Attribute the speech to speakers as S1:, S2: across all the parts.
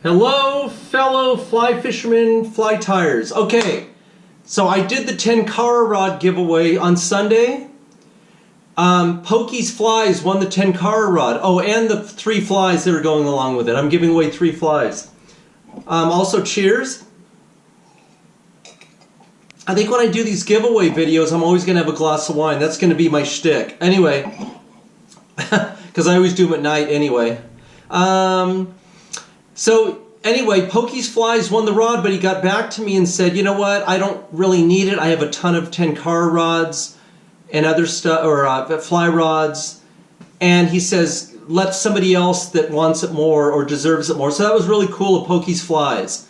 S1: Hello, fellow fly fishermen, fly tires. Okay, so I did the Tenkara rod giveaway on Sunday. Um, Pokey's Flies won the Tenkara rod. Oh, and the three flies that are going along with it. I'm giving away three flies. Um, also, cheers. I think when I do these giveaway videos, I'm always going to have a glass of wine. That's going to be my shtick. Anyway, because I always do them at night anyway. Um, so anyway, Pokey's Flies won the rod, but he got back to me and said, you know what, I don't really need it. I have a ton of Tenkara rods and other stuff, or uh, fly rods. And he says, let somebody else that wants it more or deserves it more. So that was really cool of Pokey's Flies.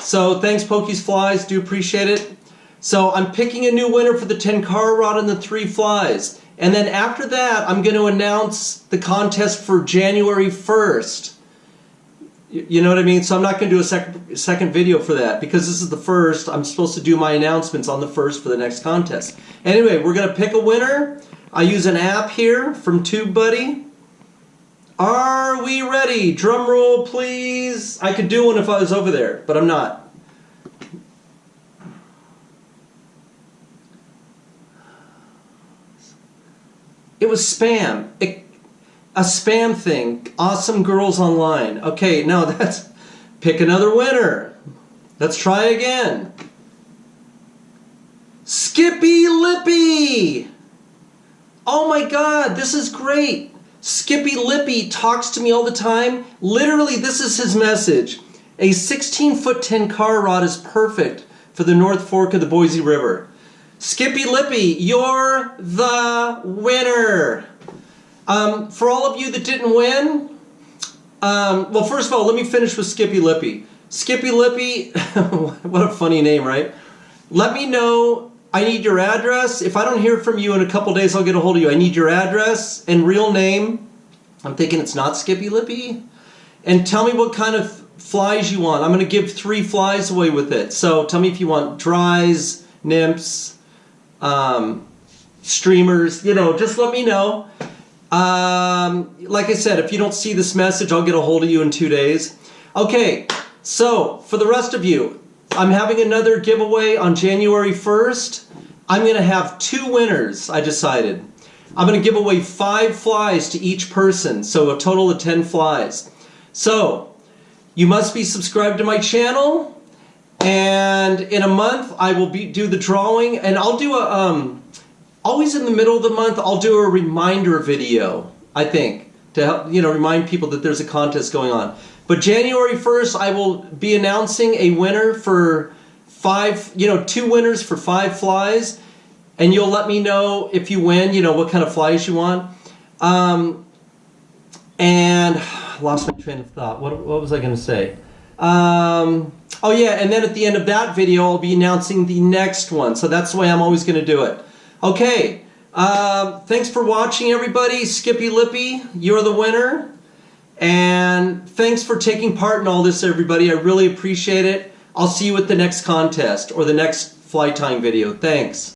S1: So thanks Pokey's Flies, do appreciate it. So I'm picking a new winner for the Tenkara rod and the three flies. And then after that, I'm going to announce the contest for January 1st. You know what I mean? So I'm not going to do a second second video for that because this is the first. I'm supposed to do my announcements on the first for the next contest. Anyway, we're going to pick a winner. I use an app here from TubeBuddy. Are we ready? Drum roll, please. I could do one if I was over there, but I'm not. It was spam. It, a spam thing. Awesome girls online. Okay, now that's pick another winner. Let's try again. Skippy Lippy! Oh my god, this is great. Skippy Lippy talks to me all the time. Literally, this is his message. A 16 foot Tenkara rod is perfect for the North Fork of the Boise River. Skippy Lippy, you're the winner. Um, for all of you that didn't win, um, well, first of all, let me finish with Skippy Lippy. Skippy Lippy, what a funny name, right? Let me know. I need your address. If I don't hear from you in a couple days, I'll get a hold of you. I need your address and real name. I'm thinking it's not Skippy Lippy. And tell me what kind of flies you want. I'm going to give three flies away with it. So tell me if you want dries, nymphs, um, streamers, you know, just let me know. Um, like I said, if you don't see this message, I'll get a hold of you in two days. Okay, so for the rest of you, I'm having another giveaway on January 1st. I'm going to have two winners, I decided. I'm going to give away five flies to each person, so a total of 10 flies. So, you must be subscribed to my channel, and in a month, I will be do the drawing, and I'll do a, um, always in the middle of the month, I'll do a reminder video, I think, to help, you know, remind people that there's a contest going on. But January 1st, I will be announcing a winner for five, you know, two winners for five flies, and you'll let me know if you win, you know, what kind of flies you want. Um, and lost my train of thought. What, what was I going to say? Um, oh yeah, and then at the end of that video, I'll be announcing the next one. So that's the way I'm always going to do it. Okay, uh, thanks for watching everybody. Skippy Lippy, you're the winner. And thanks for taking part in all this, everybody. I really appreciate it. I'll see you at the next contest or the next fly time video. Thanks.